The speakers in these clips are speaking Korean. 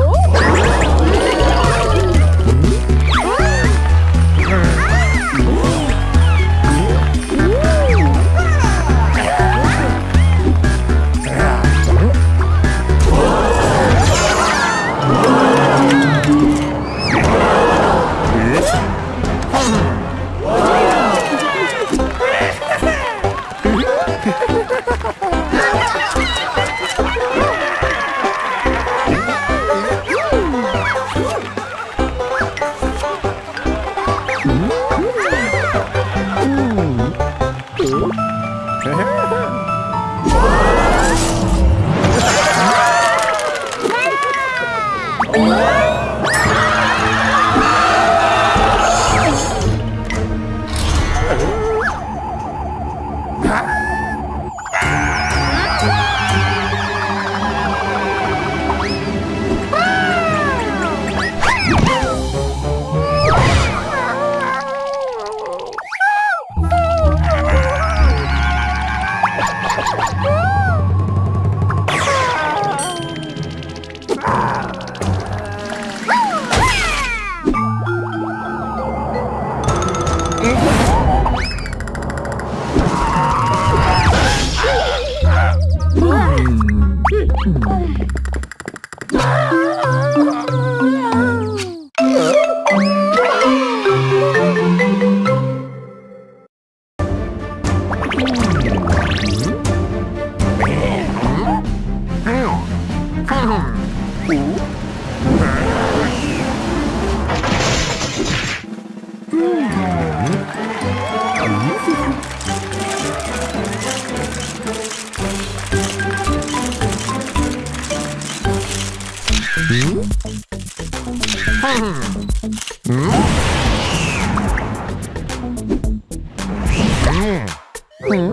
Oh! Hmm. Hmm? Hmm? Hmm?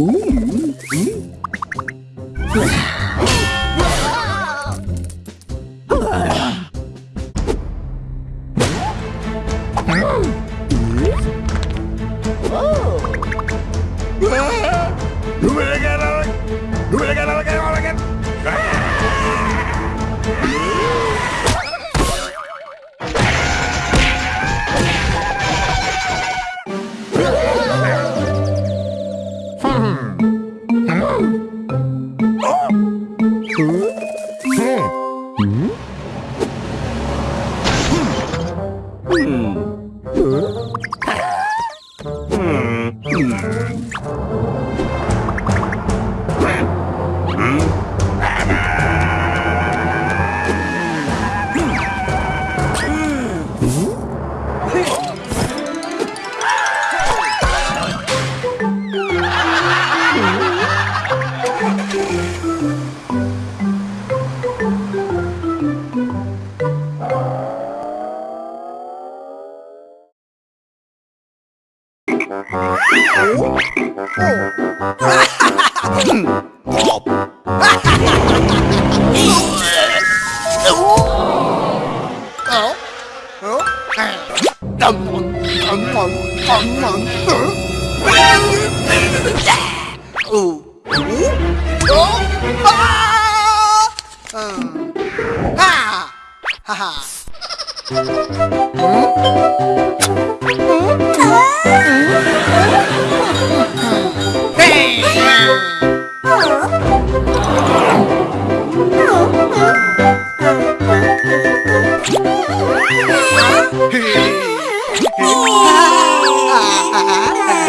Ooh. 하하. 응? Ah.